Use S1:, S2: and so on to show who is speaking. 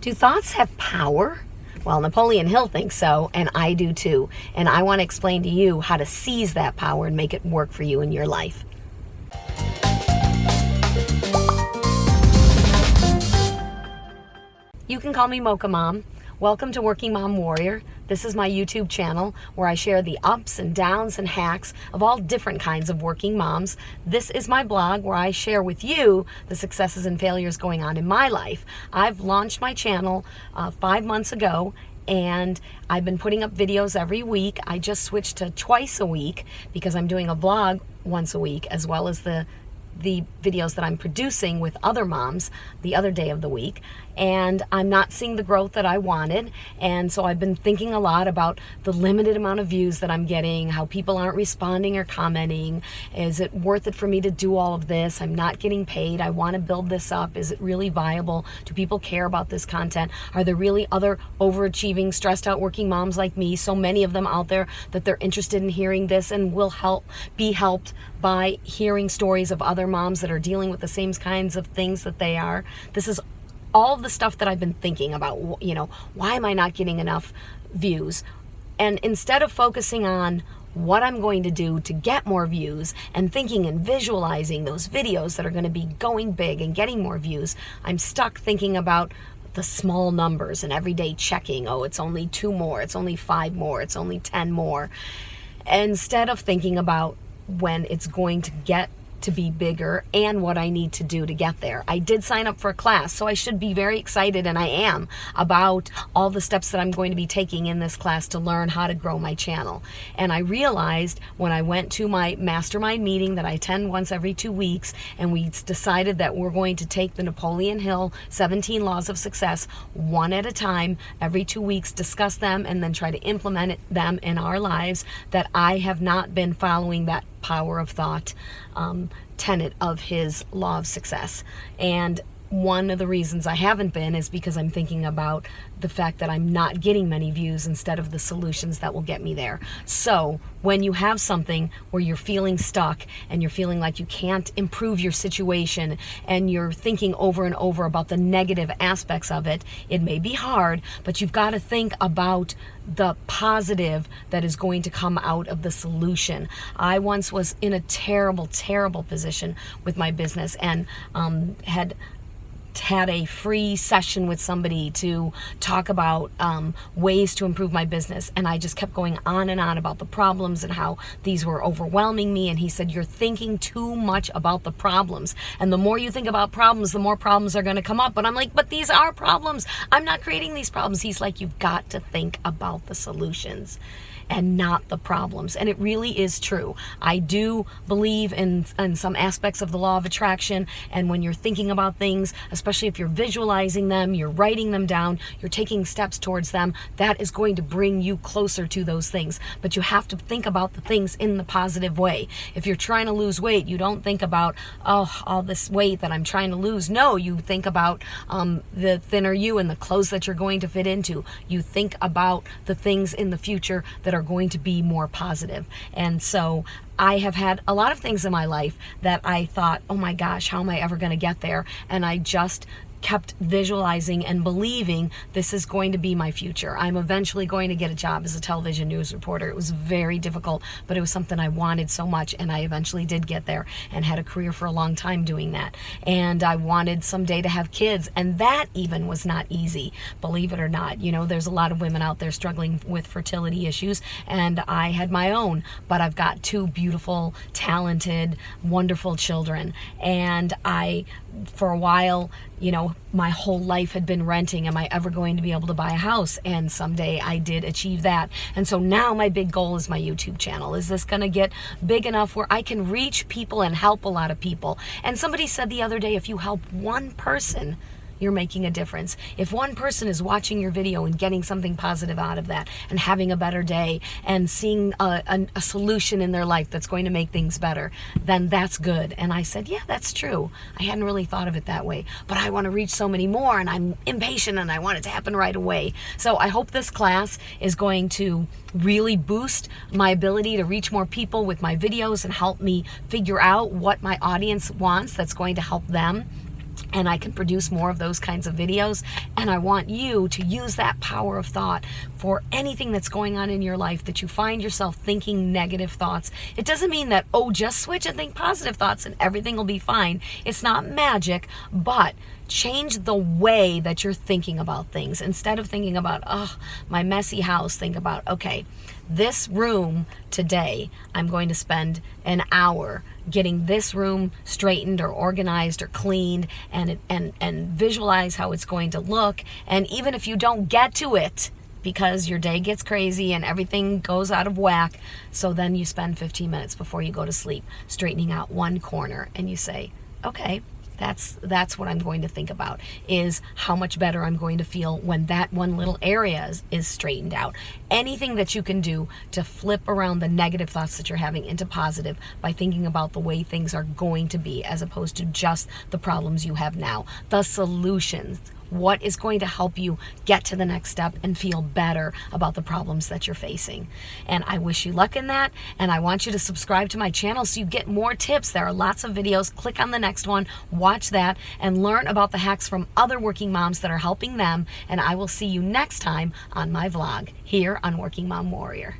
S1: Do thoughts have power? Well, Napoleon Hill thinks so, and I do too. And I want to explain to you how to seize that power and make it work for you in your life. You can call me Mocha Mom. Welcome to Working Mom Warrior. This is my YouTube channel where I share the ups and downs and hacks of all different kinds of working moms. This is my blog where I share with you the successes and failures going on in my life. I've launched my channel uh, five months ago and I've been putting up videos every week. I just switched to twice a week because I'm doing a vlog once a week as well as the the videos that I'm producing with other moms the other day of the week and I'm not seeing the growth that I wanted. And so I've been thinking a lot about the limited amount of views that I'm getting how people aren't responding or commenting. Is it worth it for me to do all of this? I'm not getting paid. I want to build this up. Is it really viable? Do people care about this content? Are there really other overachieving stressed out working moms like me so many of them out there that they're interested in hearing this and will help be helped by hearing stories of other moms that are dealing with the same kinds of things that they are. This is all the stuff that I've been thinking about, you know, why am I not getting enough views? And instead of focusing on what I'm going to do to get more views and thinking and visualizing those videos that are going to be going big and getting more views, I'm stuck thinking about the small numbers and everyday checking. Oh, it's only two more, it's only five more, it's only 10 more. Instead of thinking about when it's going to get to be bigger and what I need to do to get there. I did sign up for a class, so I should be very excited, and I am, about all the steps that I'm going to be taking in this class to learn how to grow my channel. And I realized when I went to my mastermind meeting that I attend once every two weeks, and we decided that we're going to take the Napoleon Hill 17 Laws of Success one at a time, every two weeks, discuss them, and then try to implement them in our lives, that I have not been following that power of thought um, tenet of his law of success. And one of the reasons I haven't been is because I'm thinking about the fact that I'm not getting many views instead of the solutions that will get me there. So when you have something where you're feeling stuck and you're feeling like you can't improve your situation and you're thinking over and over about the negative aspects of it, it may be hard, but you've got to think about the positive that is going to come out of the solution. I once was in a terrible, terrible position with my business and um, had had a free session with somebody to talk about um, ways to improve my business. And I just kept going on and on about the problems and how these were overwhelming me. And he said you're thinking too much about the problems. And the more you think about problems the more problems are going to come up. But I'm like but these are problems. I'm not creating these problems. He's like you've got to think about the solutions and not the problems. And it really is true. I do believe in, in some aspects of the law of attraction. And when you're thinking about things, especially if you're visualizing them, you're writing them down, you're taking steps towards them, that is going to bring you closer to those things. But you have to think about the things in the positive way. If you're trying to lose weight, you don't think about, oh, all this weight that I'm trying to lose. No, you think about um, the thinner you and the clothes that you're going to fit into. You think about the things in the future that are are going to be more positive. And so I have had a lot of things in my life that I thought, oh my gosh, how am I ever going to get there? And I just kept visualizing and believing this is going to be my future. I'm eventually going to get a job as a television news reporter. It was very difficult, but it was something I wanted so much, and I eventually did get there and had a career for a long time doing that. And I wanted someday to have kids, and that even was not easy, believe it or not. You know, there's a lot of women out there struggling with fertility issues, and I had my own, but I've got two beautiful, talented, wonderful children, and I for a while, you my whole life had been renting. Am I ever going to be able to buy a house? And someday I did achieve that. And so now my big goal is my YouTube channel. Is this going to get big enough where I can reach people and help a lot of people? And somebody said the other day, if you help one person, you're making a difference. If one person is watching your video and getting something positive out of that and having a better day and seeing a, a, a solution in their life that's going to make things better, then that's good. And I said, yeah, that's true. I hadn't really thought of it that way, but I want to reach so many more and I'm impatient and I want it to happen right away. So I hope this class is going to really boost my ability to reach more people with my videos and help me figure out what my audience wants that's going to help them and I can produce more of those kinds of videos. And I want you to use that power of thought for anything that's going on in your life that you find yourself thinking negative thoughts. It doesn't mean that, oh, just switch and think positive thoughts and everything will be fine. It's not magic, but change the way that you're thinking about things. Instead of thinking about, oh, my messy house, think about, okay, this room today, I'm going to spend an hour getting this room straightened or organized or cleaned and, and, and visualize how it's going to look. And even if you don't get to it, because your day gets crazy and everything goes out of whack. So then you spend 15 minutes before you go to sleep straightening out one corner and you say, okay, that's that's what I'm going to think about is how much better I'm going to feel when that one little area is, is straightened out. Anything that you can do to flip around the negative thoughts that you're having into positive by thinking about the way things are going to be as opposed to just the problems you have now. The solutions what is going to help you get to the next step and feel better about the problems that you're facing. And I wish you luck in that. And I want you to subscribe to my channel so you get more tips. There are lots of videos. Click on the next one, watch that, and learn about the hacks from other working moms that are helping them. And I will see you next time on my vlog here on Working Mom Warrior.